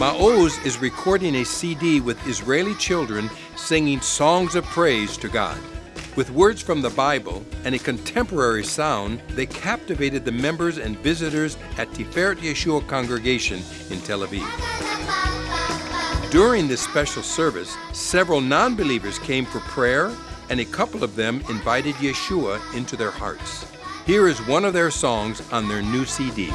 Ma'oz is recording a CD with Israeli children singing songs of praise to God. With words from the Bible and a contemporary sound, they captivated the members and visitors at Tiferet Yeshua congregation in Tel Aviv. During this special service, several non believers came for prayer, and a couple of them invited Yeshua into their hearts. Here is one of their songs on their new CD.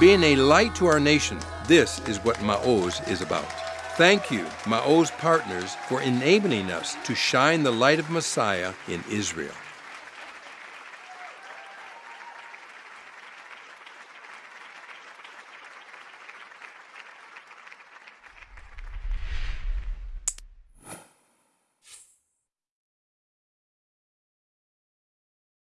Being a light to our nation, this is what Ma'oz is about. Thank you, Ma'oz partners, for enabling us to shine the light of Messiah in Israel.